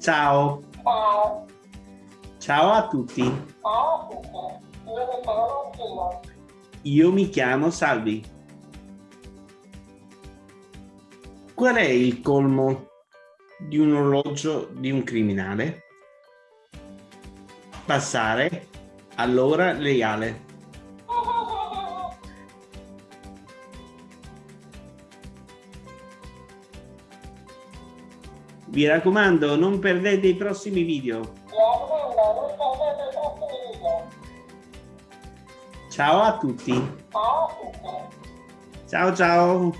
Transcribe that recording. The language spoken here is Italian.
Ciao. Ciao. Ciao a tutti. Ciao a tutti. Io mi chiamo Martina. Io mi chiamo Salvi. Qual è il colmo di un orologio di un criminale? Passare all'ora legale. Vi raccomando, non perdete i prossimi video. Mi raccomando, non perdete i prossimi video. Ciao a tutti. Ciao a tutti. Ciao ciao.